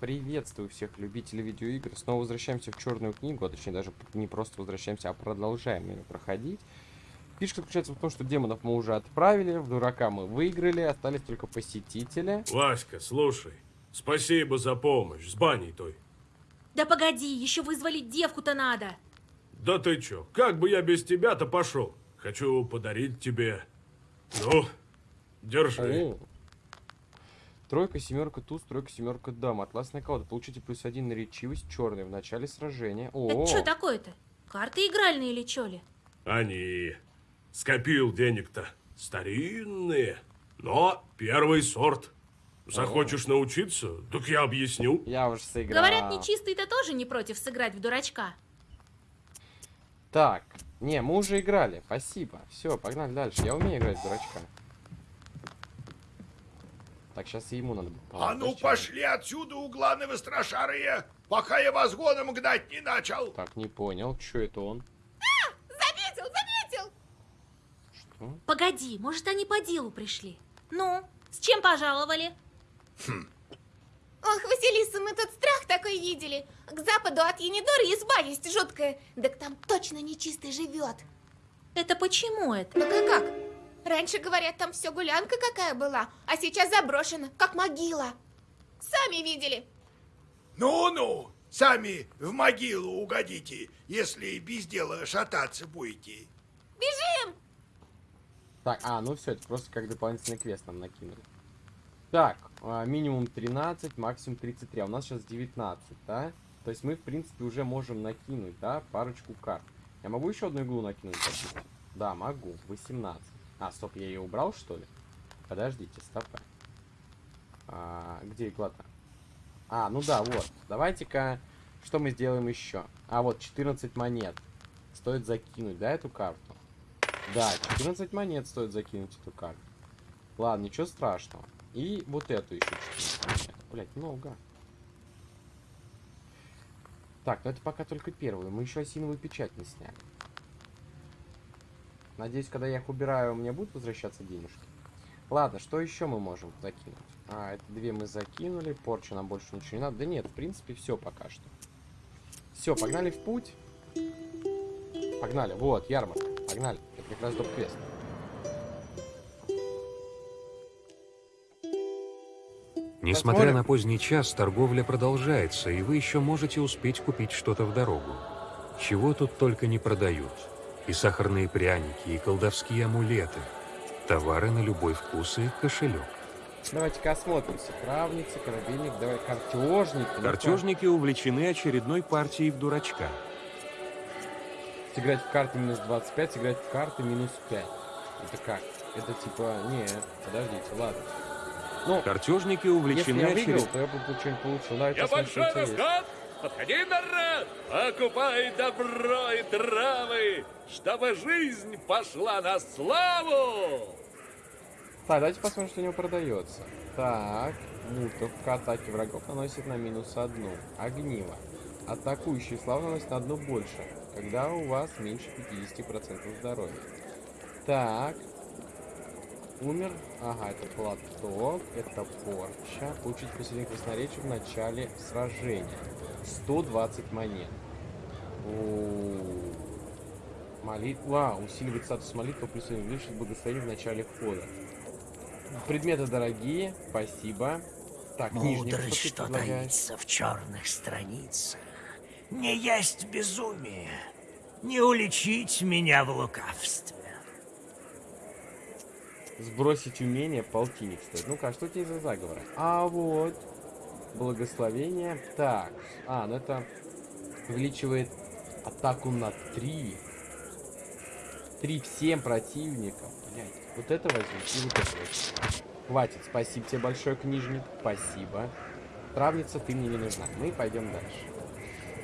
Приветствую всех любителей видеоигр. Снова возвращаемся в Черную книгу, а точнее даже не просто возвращаемся, а продолжаем ее проходить. Фишка заключается в том, что демонов мы уже отправили, в дурака мы выиграли, остались только посетители. Васька, слушай, спасибо за помощь с баней той. Да погоди, еще вызвали девку-то надо. Да ты чё, как бы я без тебя-то пошел? Хочу подарить тебе... Ну, держи. О. Тройка, семерка, туз, тройка, семерка, дама. Атласная колода. Получите плюс один на речивость черный в начале сражения. О, Это что такое-то? Карты игральные или чё ли? Они... Скопил денег-то. Старинные, но первый сорт. Захочешь научиться? Так я объясню. я уже сыграл. Говорят, нечистый-то тоже не против сыграть в дурачка. Так, не, мы уже играли, спасибо. Все, погнали дальше. Я умею играть в дурачка. Так, сейчас ему надо. А ну пошли отсюда, угланы страшарые, пока я вас гоном гнать не начал. Так, не понял, что это он? Заметил, заметил! Что? Погоди, может, они по делу пришли? Ну, с чем пожаловали? Ох, Василиса, мы тут страх такой видели. К западу от Енидора изба есть жуткая. Так там точно нечистый живет. Это почему это? Так а как? Раньше, говорят, там все гулянка какая была, а сейчас заброшена, как могила. Сами видели. Ну-ну, сами в могилу угодите, если без дела шататься будете. Бежим! Так, а, ну все, это просто как дополнительный квест нам накинули. Так, а, минимум 13, максимум 33. А у нас сейчас 19, да? То есть мы, в принципе, уже можем накинуть, да, парочку карт. Я могу еще одну иглу накинуть? допустим? Да, могу. 18. А, стоп, я ее убрал, что ли? Подождите, стоп. А, где игла-то? А, ну да, вот. Давайте-ка, что мы сделаем еще? А, вот, 14 монет. Стоит закинуть, да, эту карту? Да, 14 монет стоит закинуть эту карту. Ладно, ничего страшного. И вот эту еще 14 монет. Блять, много. Так, ну это пока только первую. Мы еще осиновую печать не сняли. Надеюсь, когда я их убираю, у меня будут возвращаться денежки. Ладно, что еще мы можем закинуть? А, это две мы закинули. Порча нам больше ничего не надо. Да нет, в принципе, все пока что. Все, погнали в путь. Погнали. Вот, ярмарка. Погнали. Это как раз доп-квест. Несмотря Посмотрим. на поздний час, торговля продолжается, и вы еще можете успеть купить что-то в дорогу. Чего тут только не продают. И сахарные пряники, и колдовские амулеты. Товары на любой вкус и кошелек. Давайте-ка осмотримся. Травница, корабельник, давай картежник. Ну-ка. Картежники увлечены очередной партией в дурачка. Сыграть в карты минус 25, сыграть в карты минус 5. Это как? Это типа... Не, подождите, ладно. Ну, Картежники если увлечены я выиграл, очередной... то я бы что-нибудь получил. Давайте Я большой есть. Подходи, народ! Покупай добро и травы, чтобы жизнь пошла на славу! Так, давайте посмотрим, что у него продается. Так, мутовка атаки врагов наносит на минус одну. Огниво. Атакующий слав наносит на одну больше, когда у вас меньше 50% здоровья. Так. Умер. Ага, это платок, это порча. Получить посильный красноречие в начале сражения. 120 монет. О, Молитва. Усиливает статус молитвы, плюс увеличит благословение в начале хода. Предметы дорогие, спасибо. Так, Мудрость, что предлагаешь? таится в черных страницах. Не есть безумие, не уличить меня в лукавстве. Сбросить умение, полтинник стоит. Ну-ка, а что тебе за заговоры? А вот. Благословение. Так. А, ну это увеличивает атаку на 3. 3 всем противникам. Блядь, вот это возьму и вот это возьму. Хватит, спасибо тебе большое, книжник. Спасибо. Травница, ты мне не нужна. Мы пойдем дальше.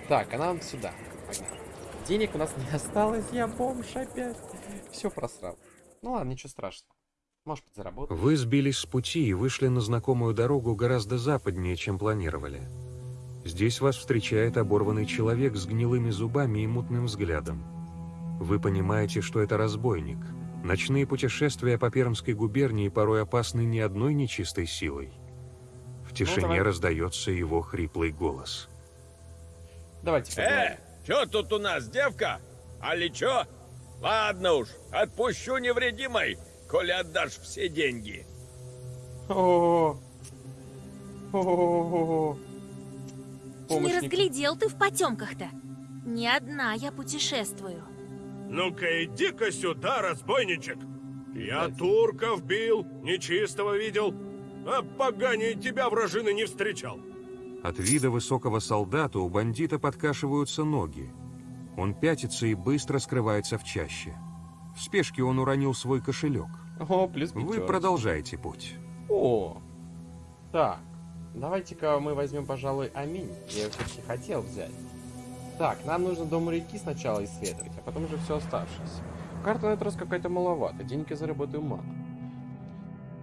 Так, а нам сюда. Погнали. Денег у нас не осталось, я бомж опять. Все просрал. Ну ладно, ничего страшного. Может быть. Вы сбились с пути и вышли на знакомую дорогу гораздо западнее, чем планировали. Здесь вас встречает оборванный человек с гнилыми зубами и мутным взглядом. Вы понимаете, что это разбойник. Ночные путешествия по Пермской губернии порой опасны не одной нечистой силой. В В тишине давай. раздается его хриплый голос. Давайте Э, чё тут у нас, девка? Али чё? Ладно уж, отпущу невредимой, коли отдашь все деньги. О, о, Не Помощник. разглядел ты в потемках-то. Не одна я путешествую. Ну-ка иди-ка сюда, разбойничек. Я турков бил, нечистого видел, а поганее тебя вражины не встречал. От вида высокого солдата у бандита подкашиваются ноги. Он пятится и быстро скрывается в чаще. В спешке он уронил свой кошелек. О, плюс Вы пятерочка. продолжаете путь. О, так, давайте-ка мы возьмем, пожалуй, аминь. Я его все-таки хотел взять. Так, нам нужно дом реки сначала исследовать, а потом уже все оставшееся. Карта на этот раз какая-то маловато, денег я заработаю мало.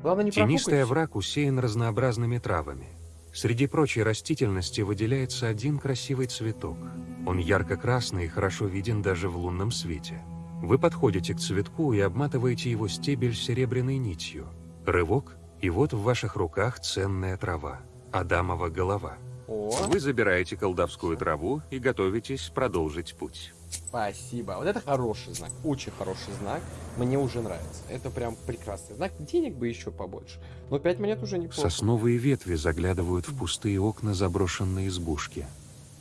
Главное не Тенистый овраг усеян разнообразными травами. Среди прочей растительности выделяется один красивый цветок. Он ярко-красный и хорошо виден даже в лунном свете. Вы подходите к цветку и обматываете его стебель серебряной нитью. Рывок, и вот в ваших руках ценная трава. Адамова голова. Вы забираете колдовскую траву и готовитесь продолжить путь. спасибо. Вот это хороший знак, очень хороший знак. Мне уже нравится. Это прям прекрасный знак. Денег бы еще побольше. Но 5 монет уже неплохо. Сосновые ветви заглядывают в пустые окна заброшенной избушки.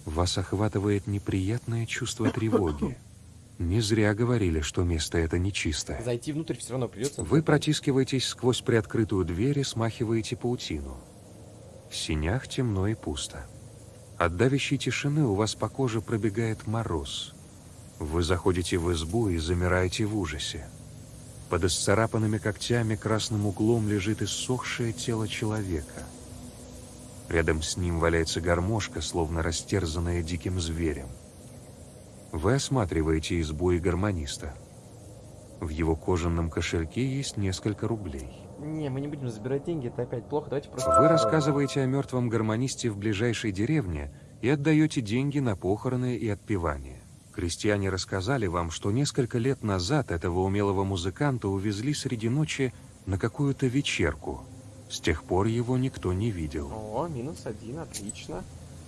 Вас охватывает неприятное чувство тревоги. Не зря говорили, что место это нечистое. Зайти внутрь все равно придется. Вы протискиваетесь сквозь приоткрытую дверь и смахиваете паутину. В синях темно и пусто. От давящей тишины у вас по коже пробегает мороз. Вы заходите в избу и замираете в ужасе. Под исцарапанными когтями красным углом лежит иссохшее тело человека. Рядом с ним валяется гармошка, словно растерзанная диким зверем. Вы осматриваете избу и гармониста. В его кожаном кошельке есть несколько рублей. Не, мы не будем забирать деньги, это опять плохо. Давайте просто... Вы рассказываете о мертвом гармонисте в ближайшей деревне и отдаете деньги на похороны и отпевание. Крестьяне рассказали вам, что несколько лет назад этого умелого музыканта увезли среди ночи на какую-то вечерку. С тех пор его никто не видел. О, минус один, отлично.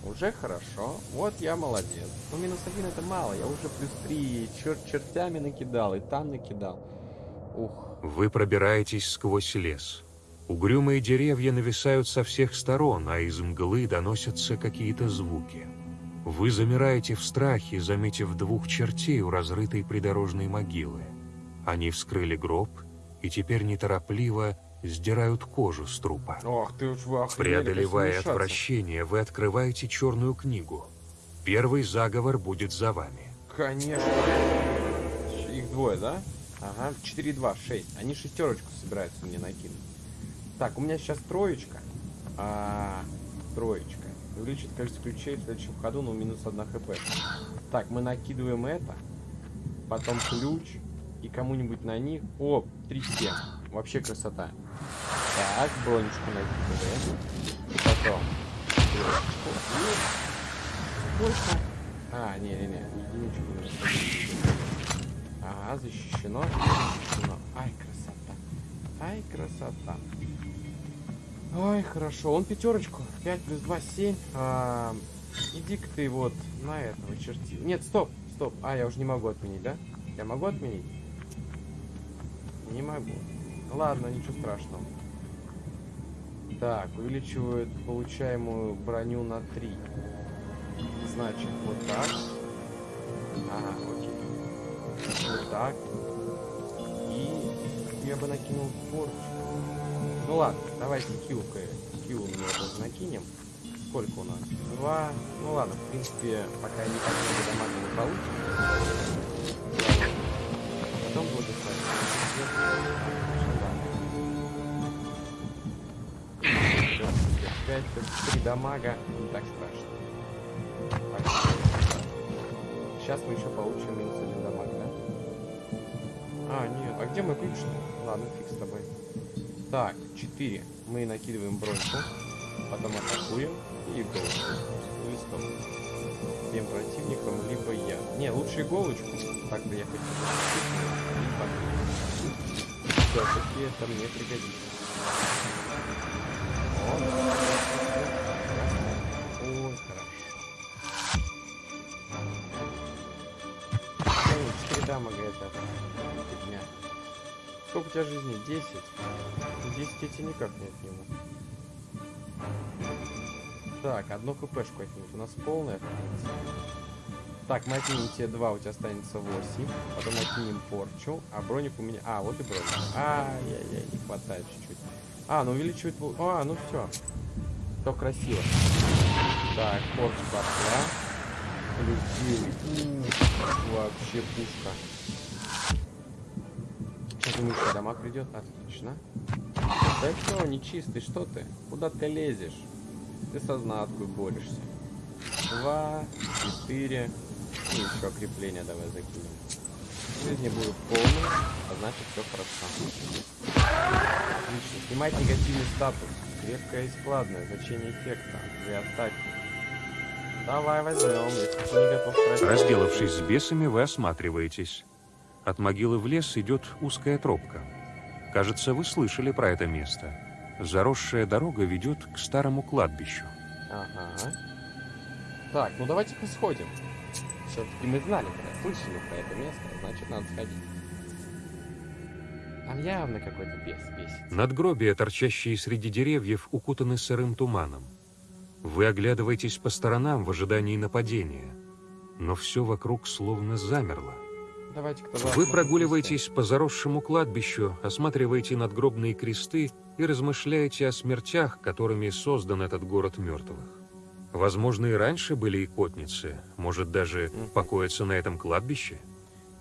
Уже хорошо. Вот я молодец. Ну, минус один это мало. Я уже плюс три чер чертями накидал и там накидал. Ух. Вы пробираетесь сквозь лес. Угрюмые деревья нависают со всех сторон, а из мглы доносятся какие-то звуки. Вы замираете в страхе, заметив двух чертей у разрытой придорожной могилы. Они вскрыли гроб и теперь неторопливо сдирают кожу с трупа. Ох, ты уж вы Преодолевая отвращение, вы открываете черную книгу. Первый заговор будет за вами. Конечно. Их двое, да? Ага, 4, 2, 6. Они шестерочку собираются мне накинуть. Так, у меня сейчас троечка. А, троечка. Увеличит количество ключей в следующем ходу, но минус 1 хп. Так, мы накидываем это. Потом ключ. И кому-нибудь на них. О, 3 7. Вообще красота. Так, бронечку накидываем. Потом. Больше. А, не-не-не, единичку. Ага, защищено. Защищено. Ай, красота. Ай, красота. Ой, хорошо. Он пятерочку. 5 плюс 2, 7. А, Иди-ка ты вот на этого черти. Нет, стоп, стоп. А, я уже не могу отменить, да? Я могу отменить? Не могу. Ладно, ничего страшного. Так, увеличивают получаемую броню на 3. Значит, вот так. Ага, окей. Вот так. И я бы накинул порчу. Ну ладно, давайте килка. Кил у меня тоже накинем. Сколько у нас? Два. Ну ладно, в принципе, пока не так много дамага не получим. Потом Пять, три дамага. Не так страшно. Так, Сейчас мы еще получим минус один дамаг, да? А, нет. А где мой ключ? Ладно, фиг с тобой. Так, 4. Мы накидываем броньку. Потом атакуем. И иголочку. Или стоп. Всем противникам, либо я. Не, лучше иголочку. Так-то я хочу Все-таки это мне пригодится. Сколько у тебя жизни? 10? 10 я тебе никак не отниму. Так, одну хпшку отнимут. У нас полная, принципе. Так, мы отнимем тебе 2, у тебя останется 8. Потом отнимем порчу. А броник у меня... А, вот и броник. Ай-яй-яй, не хватает чуть-чуть. А, ну увеличивает... А, ну все. Все красиво. Так, порча пошла. Плюс 9. Ух, вообще пушка. Еще дома придет. Отлично. Да что, нечистый, что ты? Куда ты лезешь? Ты со знаткой борешься. Два, четыре. И еще крепление давай закинем. Жизни будут полные, а значит все хорошо. Отлично. Снимать негативный статус. Крепкая и складная. Значение эффекта. Две атаки. Давай возьмем, если ты не готов тратить. Разделавшись с бесами, вы осматриваетесь. От могилы в лес идет узкая тропка. Кажется, вы слышали про это место. Заросшая дорога ведет к старому кладбищу. Ага. Так, ну давайте-ка сходим. Все-таки мы знали, слышали про это место, значит надо сходить. Там явно какой-то бес бесит. Надгробия, торчащие среди деревьев, укутаны сырым туманом. Вы оглядываетесь по сторонам в ожидании нападения, но все вокруг словно замерло. Вы прогуливаетесь по заросшему кладбищу, осматриваете надгробные кресты и размышляете о смертях, которыми создан этот город мертвых. Возможно, и раньше были икотницы, может, даже покоятся на этом кладбище?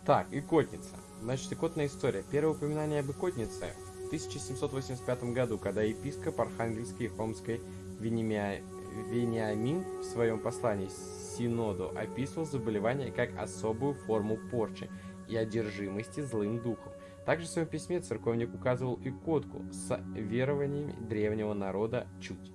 Так, икотница. Значит, икотная история. Первое упоминание об икотнице в 1785 году, когда епископ Архангельской и Хомской Вениамя- Вениамин в своем послании Синоду описывал заболевание как особую форму порчи и одержимости злым духом. Также в своем письме церковник указывал икотку с верованиями древнего народа Чуть,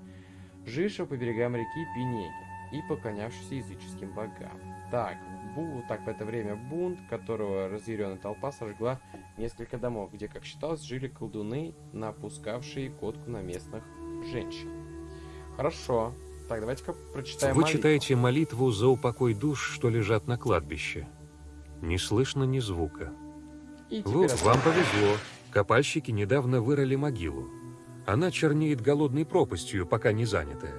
жившего по берегам реки Пинеги и поклонявшийся языческим богам. Так, бу, так в это время бунт, которого разъяренная толпа сожгла несколько домов, где, как считалось, жили колдуны, напускавшие котку на местных женщин. Хорошо. Так, давайте-ка прочитаем Вы молитву. читаете молитву за упокой душ, что лежат на кладбище. Не слышно ни звука. Вот, от- вам повезло. Копальщики недавно вырыли могилу. Она чернеет голодной пропастью, пока не занятая.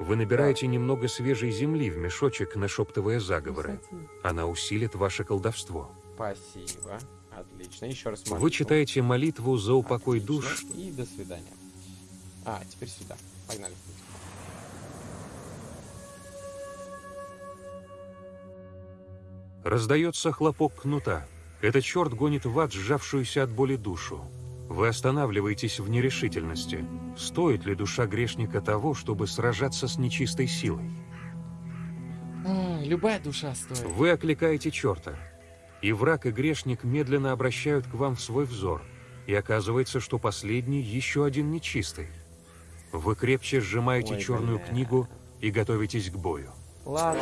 Вы набираете немного свежей земли в мешочек, нашептывая заговоры. Она усилит ваше колдовство. Спасибо. Отлично. Еще раз Вы молитву. читаете молитву за упокой Отлично. душ. И до свидания. А, теперь сюда. Погнали. Раздается хлопок кнута. Этот черт гонит в ад сжавшуюся от боли душу. Вы останавливаетесь в нерешительности. Стоит ли душа грешника того, чтобы сражаться с нечистой силой? А, любая душа стоит. Вы окликаете черта. И враг и грешник медленно обращают к вам свой взор. И оказывается, что последний еще один нечистый. Вы крепче сжимаете Ой, черную бля. книгу и готовитесь к бою. Ладно.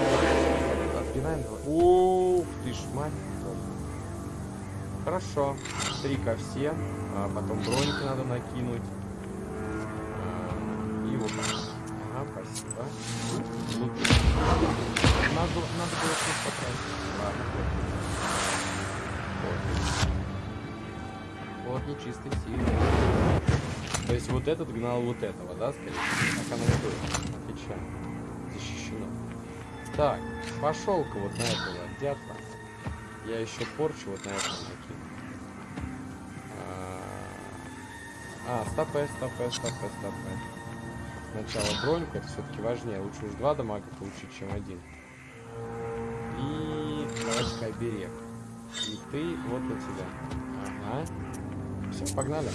Отпинаем два. Ух ты ж, мать. Хорошо. Три ко всем. А потом броники надо накинуть. А, И вот так. Ага, спасибо. Надо, надо было тут потратить. Вот. Нечистый сильный. То есть вот этот гнал вот этого, да, скорее? Так оно и было. Отлично. Так, пошел-ка вот на этого дятла. Я еще порчу вот на этого накину. А, а, стопэ, стопэ, стопэ, стопэ. Сначала броньку, это все-таки важнее. Лучше уж два дамага получить, чем один. И давайте-ка оберег. И ты вот на тебя. Ага. Все, погнали.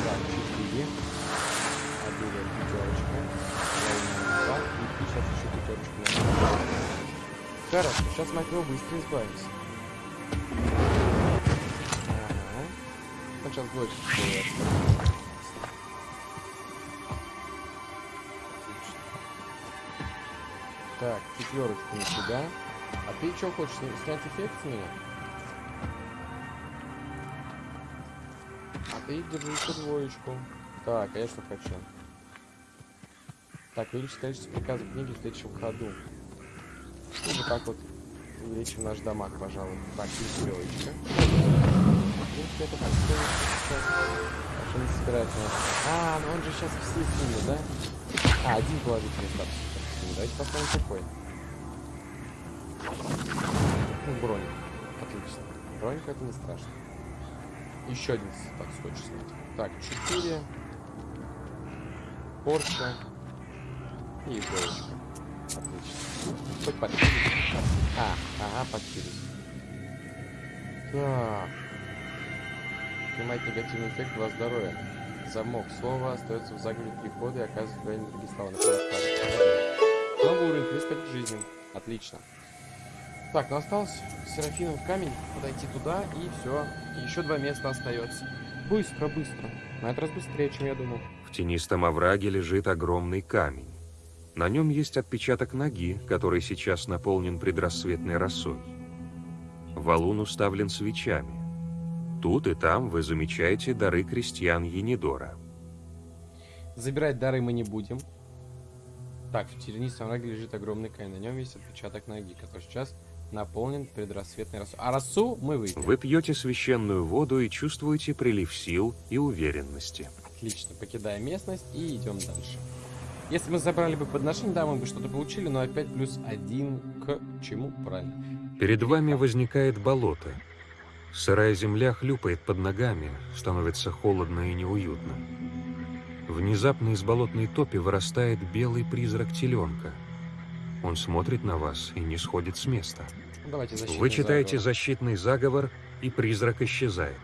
Так, четыре. Оберег пятерочка. Два. И сейчас еще пятерочку на Хорошо, сейчас мы от него быстро избавимся. Ага. Он сейчас больше. Так, четверочку на себя. А ты что хочешь, сня- снять эффект с меня? А ты держи двоечку. Так, а я что хочу? Так, увеличить количество приказов книги в следующем ходу. Ну, вот так вот увеличим наш дамаг, пожалуй. Так, шестерочка. В принципе, это так стоит сейчас. А что не собирается нас? А, ну он же сейчас все снимет, да? А, один положительный статус. Давайте поставим такой. Ну, бронь. Отлично. Бронька это не страшно. Еще один так хочешь снять. Так, 4. Порча. И иголочка. Отлично. Хоть подпились. А, ага, подпились. Так. Снимает негативный эффект два здоровья. Замок слова остается в заговоре три хода и оказывает влияние на другие слова. Новый уровень, плюс 5 к жизни. Отлично. Так, ну осталось Серафинов камень, подойти туда и все. Еще два места остается. Быстро, быстро. На этот раз быстрее, чем я думал. В тенистом овраге лежит огромный камень. На нем есть отпечаток ноги, который сейчас наполнен предрассветной росой. Валун уставлен свечами. Тут и там вы замечаете дары крестьян Енидора. Забирать дары мы не будем. Так, в тернистом овраге лежит огромный камень. На нем есть отпечаток ноги, который сейчас наполнен предрассветной росой. А росу мы выпьем. Вы пьете священную воду и чувствуете прилив сил и уверенности. Отлично, покидаем местность и идем дальше. Если мы забрали бы подношение, да, мы бы что-то получили, но опять плюс один к чему? Правильно. Перед вами возникает болото. Сырая земля хлюпает под ногами, становится холодно и неуютно. Внезапно из болотной топи вырастает белый призрак теленка. Он смотрит на вас и не сходит с места. Вы читаете заговор. защитный заговор, и призрак исчезает.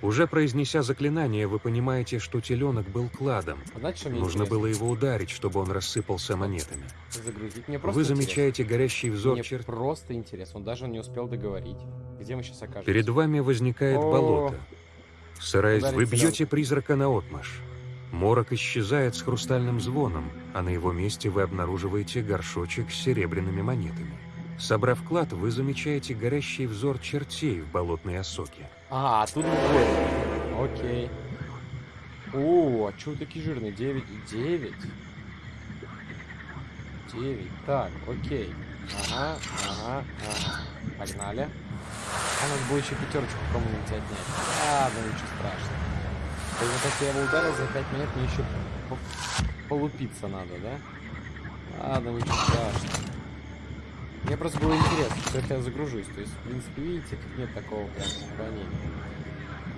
Уже произнеся заклинание, вы понимаете, что теленок был кладом. А Знаете, что Нужно интересно? было его ударить, чтобы он рассыпался монетами. загрузить. Мне просто Вы интересно. замечаете горящий взор Мне черт. просто интересно. Он даже не успел договорить. Где мы сейчас окажемся? Перед вами возникает О. болото. Сарайз, вы бьете призрака на отмаш. Морок исчезает с хрустальным звоном, а на его месте вы обнаруживаете горшочек с серебряными монетами. Собрав клад, вы замечаете горящий взор чертей в болотной осоке. А, тут двое. Окей. О, а чё вы такие жирные? 9 и 9. 9. Так, окей. Ага, ага, ага. Погнали. А надо было еще пятерочку кому-нибудь отнять. Ладно, ничего страшного. То вот если я его ударил за 5 минут, мне еще по- полупиться надо, да? Ладно, ничего страшного. Мне просто было интересно, это я загружусь. То есть, в принципе, видите, тут нет такого прям сохранения.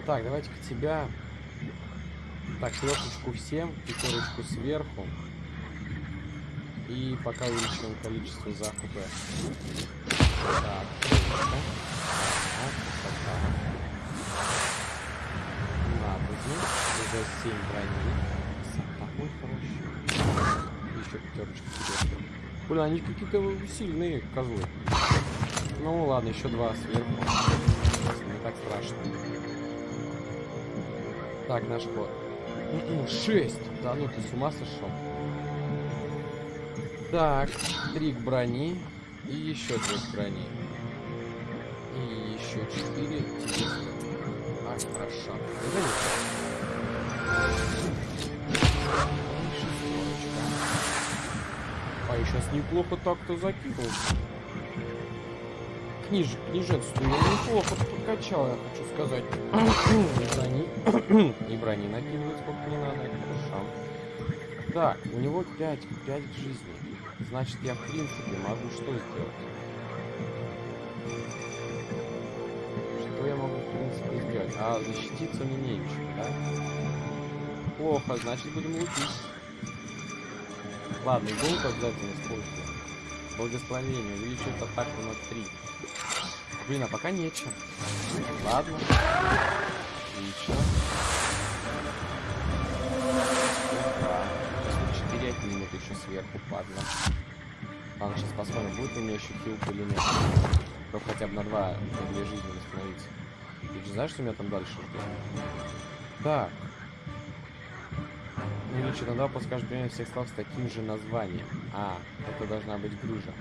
Так, давайте-ка тебя. Так, трехочку всем, пятерочку сверху. И пока увеличиваем количество закупа. Так. Надо уже 7 брони. Красота, ой, хорошо. Еще пятерочку сверху. Блин, они какие-то сильные козлы. Ну ладно, еще два сверху. Не так страшно. Так, наш ход. Шесть! Да ну ты с ума сошел? Так, три к брони. И еще две к брони. И еще четыре. А, хорошо. Сейчас неплохо так-то закинул. Книж, книженство я неплохо прокачал, я хочу сказать. И брони, и брони накидывать сколько не надо, это хорошо. Так, у него 5, 5 к жизни. Значит, я в принципе могу что сделать? Что я могу в принципе сделать? А, защититься мне нечем, да? Плохо, значит будем лупить. Ладно, иголку обязательно использую. Благословение увеличивает атаку на 3. Блин, а пока нечем. Ладно. Отлично. Да. Сейчас 4 отнимет еще сверху, падла. Ладно, сейчас посмотрим, будет у меня еще хилка или нет. Только хотя бы на 2, на 2 жизни восстановиться. Ты же знаешь, что меня там дальше ждет? Так. Увеличить на 2 подскажет примерно всех слов с таким же названием. А, это должна быть грыжа.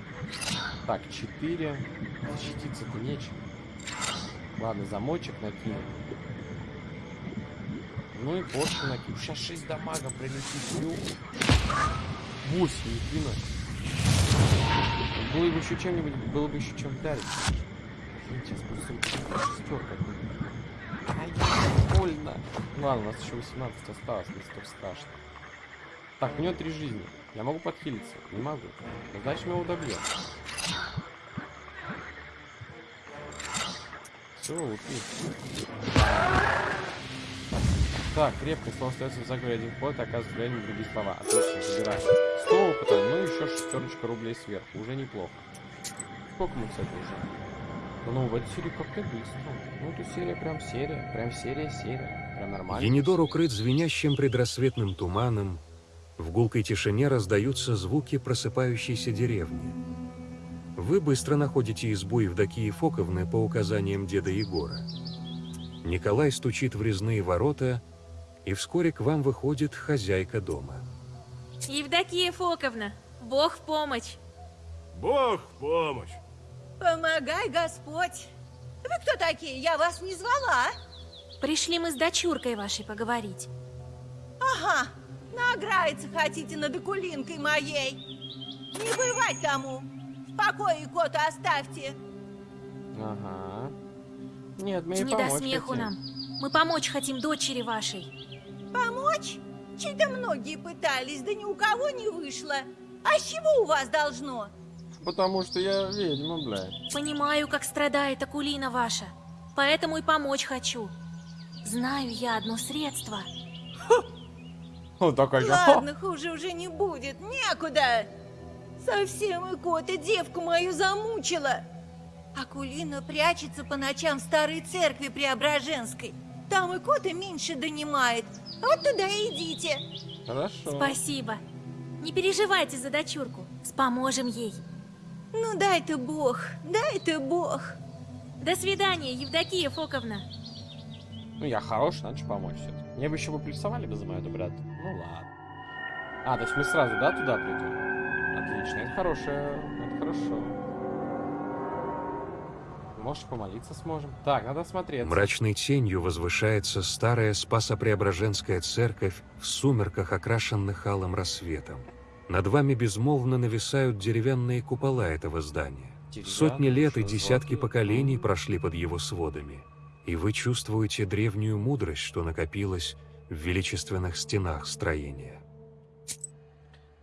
Так, 4. Защититься-то нечем. Ладно, замочек накину. Ну и порчу накину. Сейчас 6 дамага прилетит. 8, не кинуть. Было бы еще чем-нибудь, было бы еще чем вдарить. Блин, Сейчас будет шестерка. Ай, больно. Ладно, у нас еще 18 осталось, не столь страшно. Так, у него три жизни. Я могу подхилиться? Не могу. Ну, Значит, мы его добьем. Все, ушли. Так, крепкое слово остается в заговоре один вход, оказывается влияние другие слова. Отлично, забираем. 100 опыта, ну еще шестерочка рублей сверху. Уже неплохо. Сколько мы, кстати, уже? Ну, в этой серии как-то быстро. Ну, эту серия прям серия. Прям серия-серия. Прям нормально. Енидор укрыт звенящим предрассветным туманом. В гулкой тишине раздаются звуки просыпающейся деревни. Вы быстро находите избу Евдокии Фоковны по указаниям деда Егора. Николай стучит в резные ворота, и вскоре к вам выходит хозяйка дома. Евдокия Фоковна, Бог в помощь. Бог в помощь. Помогай, Господь. Вы кто такие? Я вас не звала. Пришли мы с дочуркой вашей поговорить. Ага, награется хотите над окулинкой моей. Не бывать тому. В покое кота оставьте. Ага. Нет, мы Не до смеху хотим. нам. Мы помочь хотим дочери вашей. Помочь? Чей-то многие пытались, да ни у кого не вышло. А с чего у вас должно? Потому что я ведьма, блядь. Понимаю, как страдает Акулина ваша. Поэтому и помочь хочу. Знаю я одно средство. Вот такой же. Ладно, хуже уже не будет, некуда. Совсем и кота девку мою замучила. Акулина прячется по ночам в старой церкви Преображенской. Там и кота меньше донимает. Вот туда и идите. Хорошо. Спасибо. Не переживайте за дочурку. Споможем ей. Ну дай ты бог, дай ты бог. До свидания, Евдокия Фоковна. Ну, я хороший, надо же помочь все Мне бы еще бы плюсовали бы за мою доброту. Ну, ладно. А, то есть мы сразу, да, туда придем? Отлично, это хорошее, это хорошо. Может, помолиться сможем? Так, надо смотреть. Мрачной тенью возвышается старая Спасо-Преображенская церковь в сумерках, окрашенных алым рассветом. Над вами безмолвно нависают деревянные купола этого здания. Сотни лет и десятки поколений прошли под его сводами. И вы чувствуете древнюю мудрость, что накопилась в величественных стенах строения.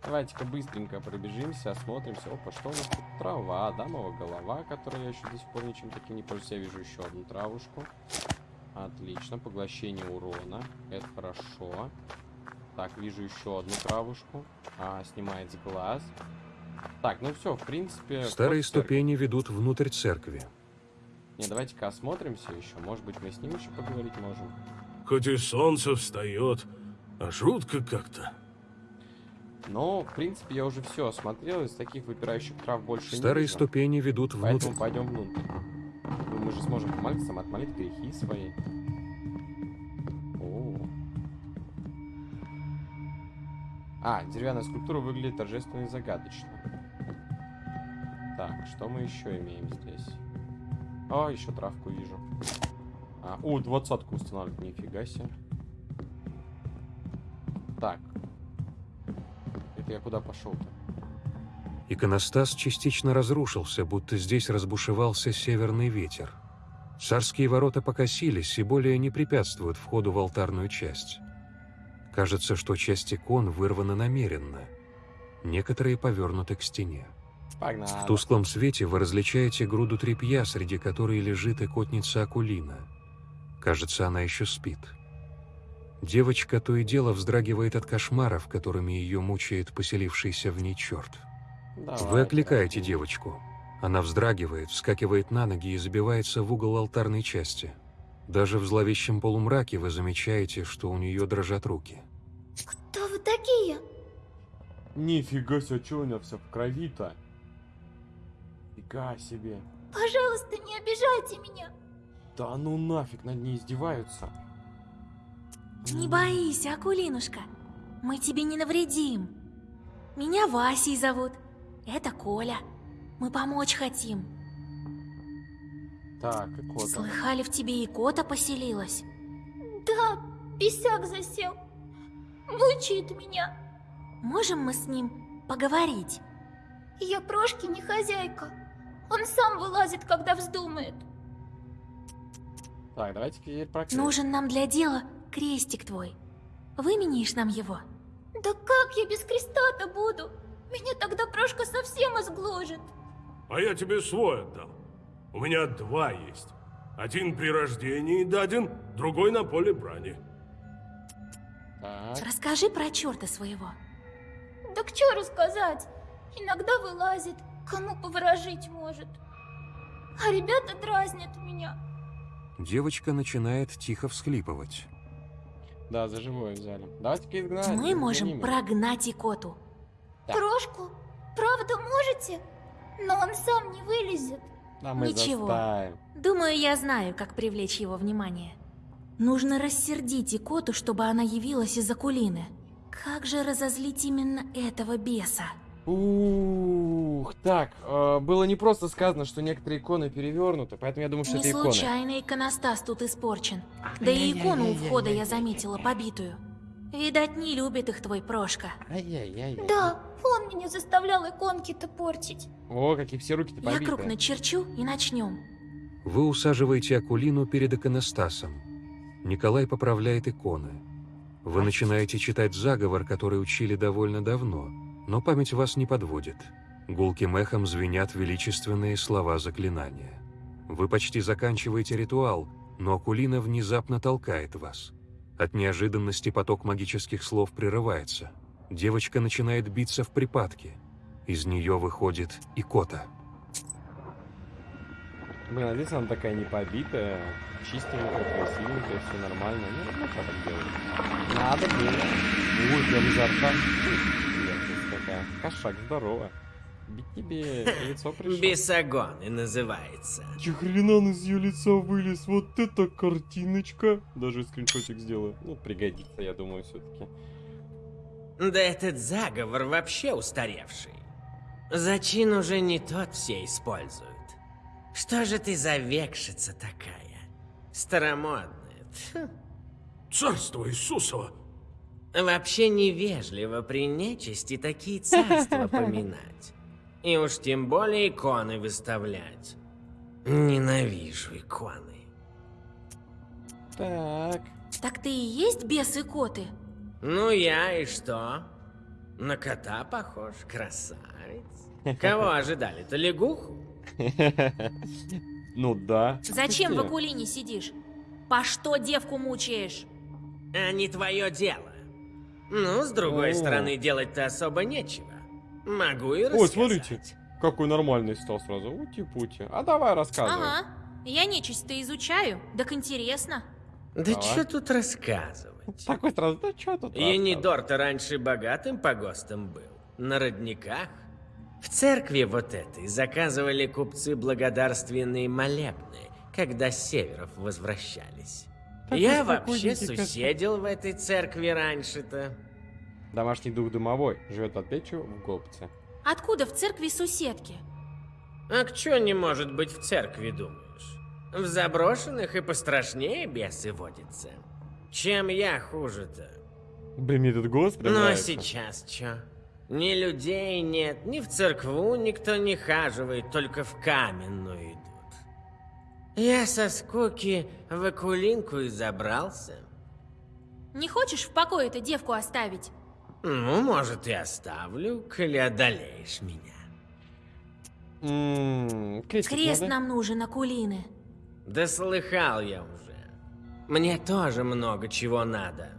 Давайте-ка быстренько пробежимся, осмотримся. Опа, что у нас тут? Трава, дамова голова, которой я еще до сих пор ничем таким не пользуюсь. Я вижу еще одну травушку. Отлично, поглощение урона. Это хорошо. Так, вижу еще одну травушку. А, снимает с глаз. Так, ну все, в принципе... Старые ступени ведут внутрь церкви. Не, давайте-ка осмотримся еще. Может быть, мы с ним еще поговорить можем. Хоть и солнце встает, а жутко как-то. Но, в принципе, я уже все осмотрел. Из таких выпирающих трав больше не Старые вижу. ступени ведут внутрь. Поэтому пойдем внутрь. Ну, мы же сможем помолиться, сам отмолить грехи свои. О. А, деревянная скульптура выглядит торжественно и загадочно. Так, что мы еще имеем здесь? О, еще травку вижу. А, о, двадцатку устанавливать, нифига себе. Так. Это я куда пошел-то? Иконостас частично разрушился, будто здесь разбушевался северный ветер. Царские ворота покосились и более не препятствуют входу в алтарную часть. Кажется, что часть икон вырвана намеренно. Некоторые повернуты к стене. Погнали. В тусклом свете вы различаете груду тряпья, среди которой лежит икотница Акулина. Кажется, она еще спит. Девочка то и дело вздрагивает от кошмаров, которыми ее мучает поселившийся в ней черт. Давай, Вы окликаете красиво. девочку. Она вздрагивает, вскакивает на ноги и забивается в угол алтарной части. Даже в зловещем полумраке вы замечаете, что у нее дрожат руки. Кто вы такие? Нифига себе, что у него все в крови-то? Фига себе. Пожалуйста, не обижайте меня. Да ну нафиг, над ней издеваются. Не бойся, Акулинушка. Мы тебе не навредим. Меня Васей зовут. Это Коля. Мы помочь хотим. Так, и кота. Слыхали, в тебе и кота поселилась? Да, писяк засел. Мучает меня. Можем мы с ним поговорить? Я Прошки не хозяйка. Он сам вылазит, когда вздумает. Так, давайте теперь про крест. Нужен нам для дела крестик твой. Выменишь нам его? Да как я без креста-то буду? Меня тогда Прошка совсем изгложит. А я тебе свой отдам. У меня два есть. Один при рождении даден, другой на поле брани. Так. Расскажи про черта своего. Да к чё рассказать? Иногда вылазит, кому поворожить может. А ребята дразнят меня. Девочка начинает тихо всхлипывать. Да, за живое взяли. Давайте-ка изгнать. Мы можем их. прогнать икоту. Да. Прошку? Правда можете? Но он сам не вылезет. Да, мы Ничего. заставим. Думаю, я знаю, как привлечь его внимание. Нужно рассердить икоту, чтобы она явилась из Акулины. Как же разозлить именно этого беса? Ух, так, э, было не просто сказано, что некоторые иконы перевернуты, поэтому я думаю, что Не это иконы. случайно иконостас тут испорчен. Да и икону у входа я заметила побитую. Видать, не любит их твой Прошка. Ай-яй-яй. Да, он меня заставлял иконки-то портить. О, какие все руки-то Я побиты. круг начерчу и начнем. Вы усаживаете Акулину перед иконостасом. Николай поправляет иконы. Вы начинаете читать заговор, который учили довольно давно, но память вас не подводит. Гулким эхом звенят величественные слова заклинания. Вы почти заканчиваете ритуал, но Акулина внезапно толкает вас. От неожиданности поток магических слов прерывается. Девочка начинает биться в припадке. Из нее выходит икота. Блин, а здесь она такая не побитая, чистенькая, красивенькая, все нормально. Ну, ну как так делать? Надо было. Ой, прям изо рта. Какая. Кошак, здорово. Бить тебе лицо пришло. Бесогоны называется. Чехрена он из ее лица вылез, вот это картиночка. Даже скриншотик сделаю. Ну, пригодится, я думаю, все-таки. Да этот заговор вообще устаревший. Зачин уже не тот все используют. Что же ты за векшица такая? Старомодная. Тьфу. Царство Иисусова! Вообще невежливо при нечисти такие царства поминать. И уж тем более иконы выставлять. Ненавижу иконы. Так. Так ты и есть бес икоты? Ну я и что? На кота похож, красавец. Кого ожидали-то, лягуху? Ну да. Зачем в? Акулине сидишь? По что девку мучаешь? А не твое дело. Ну, с другой О. стороны, делать-то особо нечего. Могу и Ой, рассказать. смотрите, какой нормальный стал сразу. Ути-пути. А давай рассказывай. Ага. Я нечисть-то изучаю. Так интересно. Да Давай. что тут рассказывать? Такой сразу, да что тут Енидор-то раньше богатым погостом был. На родниках. В церкви вот этой заказывали купцы благодарственные молебны, когда с северов возвращались. Я вообще суседил в этой церкви раньше-то. Домашний дух дымовой. Живет под печью в Гопце. Откуда в церкви соседки? А к чё не может быть в церкви, думаешь? В заброшенных и пострашнее бесы водятся. Чем я хуже-то? Блин, мне этот голос прям Ну а нравится. сейчас чё? Ни людей нет, ни в церкву никто не хаживает, только в каменную. Я со скуки в Акулинку и забрался. Не хочешь в покое эту девку оставить? Ну, может, и оставлю, коли одолеешь меня. М, крестик Крест надо? нам нужен, Акулины. Да слыхал я уже. Мне тоже много чего надо.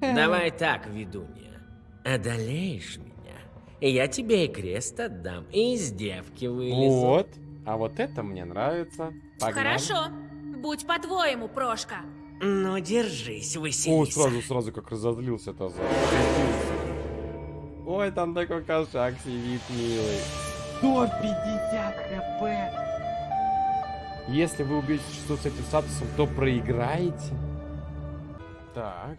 Давай так, ведунья. Одолеешь меня, и я тебе и крест отдам, и из девки вылезу. Вот. А вот это мне нравится. Погнали. Хорошо. Будь по-твоему, Прошка. Ну, держись, О, Василиса. сразу, сразу как разозлился-то за. Ой, там такой кошак сидит, милый. 150 хп. Если вы убьете что с этим статусом, то проиграете. Так.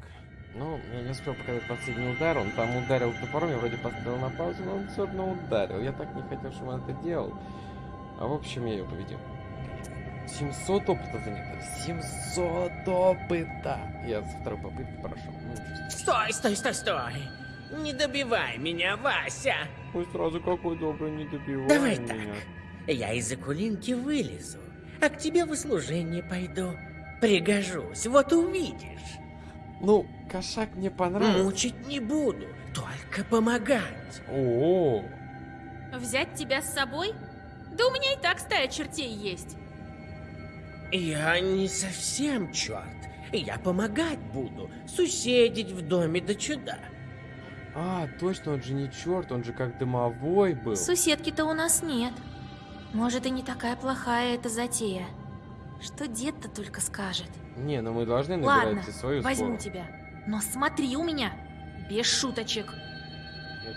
Ну, я не успел показать последний удар. Он там ударил топором, я вроде поставил на паузу, но он все равно ударил. Я так не хотел, чтобы он это делал. А в общем, я ее победил. 700 опыта занято. 700 опыта. Я со второй попытки прошел. Ну. Стой, стой, стой, стой. Не добивай меня, Вася. Ой, сразу какой добрый, не добивай Давай меня. Я из Акулинки вылезу, а к тебе в услужение пойду. Пригожусь, вот увидишь. Ну, кошак мне понравился. Мучить не буду, только помогать. О, Взять тебя с собой? Да у меня и так стая чертей есть. Я не совсем черт. Я помогать буду, суседить в доме до чуда. а, точно, он же не черт, он же как дымовой был. Суседки-то у нас нет. Может, и не такая плохая эта затея. Что дед-то только скажет. Не, ну мы должны набирать Ладно, свою возьму тебя. Но смотри у меня. Без шуточек.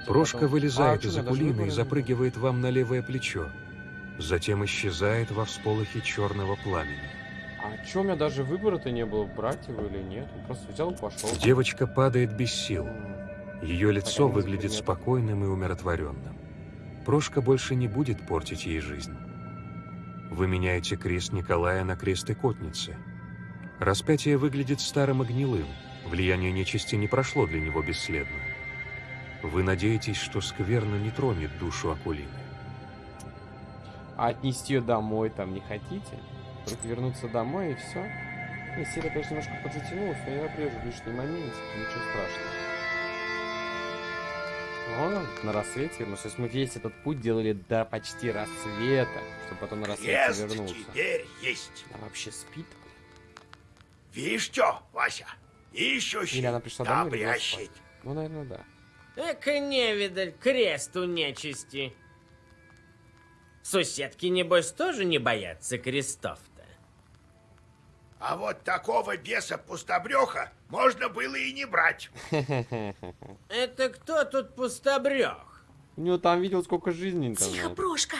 Прошка вылезает А, чё, из я даже Акулины и запрыгивает вам на левое плечо. Затем исчезает во всполохе черного пламени. А чё, у меня даже выбора-то не было, брать его или нет. Он просто взял и пошел. Девочка падает без сил. Ее лицо выглядит предметов. спокойным и умиротворенным. Прошка больше не будет портить ей жизнь. Вы меняете крест Николая на крест Икотницы. Распятие выглядит старым и гнилым. Влияние нечисти не прошло для него бесследно. Вы надеетесь, что скверно не тронет душу Акулины. А отнести ее домой там не хотите? Только вернуться домой и все? Не, серия, конечно, немножко подзатянулась, но я отрежу лишний момент, ничего страшного. Он, на рассвете вернулся. То есть мы весь этот путь делали до почти рассвета, чтобы потом на рассвете Крест вернулся. теперь есть. Она вообще спит? Видишь что, Вася? Ищущий, Или она пришла домой, или. Ну, наверное, да. Эка невидаль, крест у нечисти. Суседки, небось, тоже не боятся крестов-то. А вот такого беса пустобреха можно было и не брать. Это кто тут пустобрех? У него там видел, сколько жизней там. Тихо. Прошка.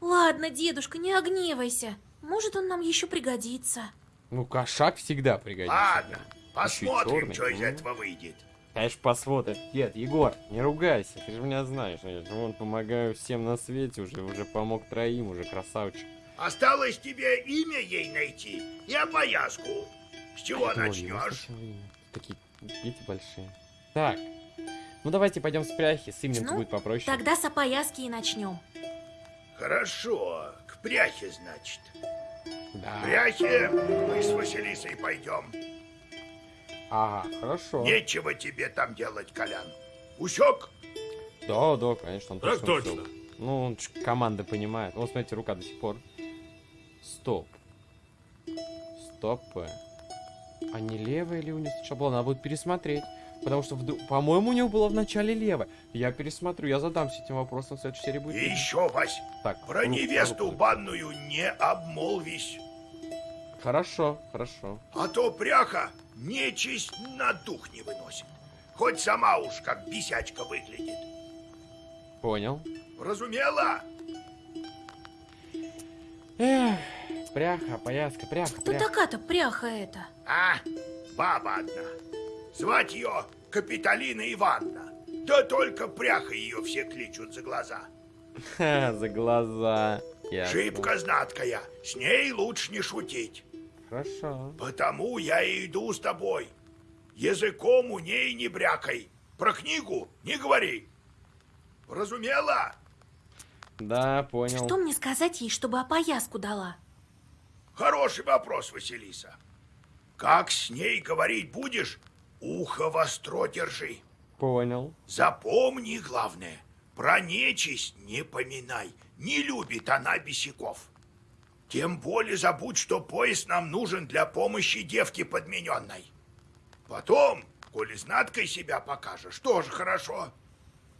Ладно, дедушка, не огневайся. Может, он нам еще пригодится. Ну, кошак всегда пригодится. Ладно, посмотрим, что из М. этого выйдет. Конечно, посмотрим. Дед, Егор, не ругайся, ты же меня знаешь. Я же вон помогаю всем на свете уже, уже помог троим, уже красавчик. Осталось тебе имя ей найти и опояску. С чего Ой, начнешь? Такие дети большие. Так, ну давайте пойдем с пряхи, с именем Ну, будет попроще. Тогда с опояски и начнем. Хорошо, к пряхе, значит. Да. К пряхе мы с Василисой пойдем. Ага, хорошо. Нечего тебе там делать, Колян. Усек? Да, да, конечно, он Так точно точно. Ну, он команды понимает. Вот, смотрите, рука до сих пор. Стоп. Стоп. А не левая ли у него сначала была? Надо будет пересмотреть. Потому что, вдруг- по-моему, у него было в начале левая. Я пересмотрю, я задамся этим вопросом в следующей серии будет. И еще, Вась, Так, про руку, невесту руку. банную не обмолвись. Хорошо, хорошо. А то пряха нечисть на дух не выносит. Хоть сама уж как бесячка выглядит. Понял. Разумела? Эх, пряха, пояска, пряха, Кто пряха. такая-то пряха эта? А, баба одна. Звать ее Капитолина Ивановна. Да только пряха ее все кличут за глаза. Ха, за глаза. Ясно. Шибко знаткая, с ней лучше не шутить. Хорошо. Потому я и иду с тобой. Языком у ней не брякай. Про книгу не говори. Разумела? Да, понял. Что мне сказать ей, чтобы опояску дала? Хороший вопрос, Василиса. Как с ней говорить будешь, ухо востро держи. Понял. Запомни главное, про нечисть не поминай. Не любит она бесяков. Тем более забудь, что пояс нам нужен для помощи девке подмененной. Потом, коли знаткой себя покажешь, тоже хорошо.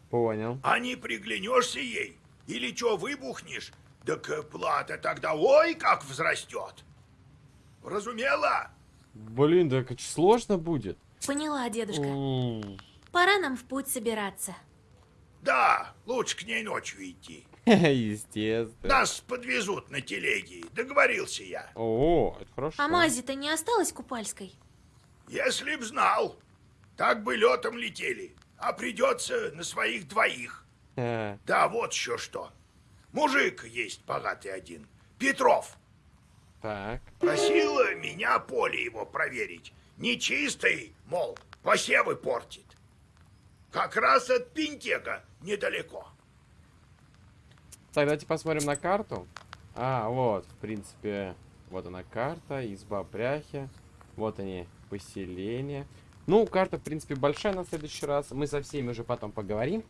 Понял. А не приглянешься ей, или что выбухнешь, так плата тогда ой как взрастет. Разумела? Блин, так сложно будет. Поняла, дедушка. Пора нам в путь собираться. Да, лучше к ней ночью идти. Естественно. Нас подвезут на телеге, договорился я. О, это хорошо. А мази-то не осталась купальской? Если б знал, так бы летом летели, а придется на своих двоих. Ха, Да вот еще что. Мужик есть богатый один, Петров. Так. Просил меня поле его проверить. Нечистый, мол, посевы портит. Как раз от Пинтега недалеко. Так, давайте посмотрим на карту. А, вот, в принципе, вот она карта, изба пряхи. Вот они, поселения. Ну, карта, в принципе, большая на следующий раз. Мы со всеми уже потом поговорим.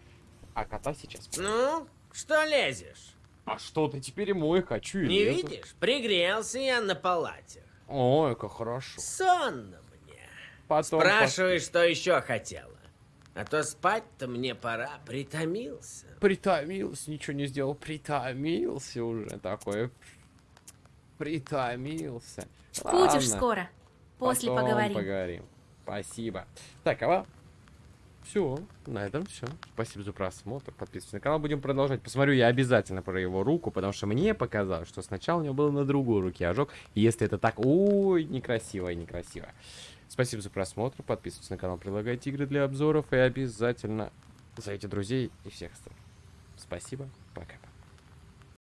А кота сейчас. Ну, что лезешь? А что ты теперь и мой хочу и Не лезу. видишь? Пригрелся я на палате. Ой, как хорошо. Сонно мне. Потом Спрашивай, что еще хотела. А то спать-то мне пора, притомился. Притомился, ничего не сделал. Притомился уже такой. Притомился. Будешь Ладно, скоро. После потом поговорим. поговорим. Спасибо. Так, а все, на этом все. Спасибо за просмотр. Подписывайтесь на канал. Будем продолжать. Посмотрю я обязательно про его руку, потому что мне показалось, что сначала у него было на другой руке ожог. И если это так, ой, некрасиво и некрасиво. Спасибо за просмотр. Подписывайтесь на канал, предлагайте игры для обзоров и обязательно зовите друзей и всех остальных. Спасибо. Пока.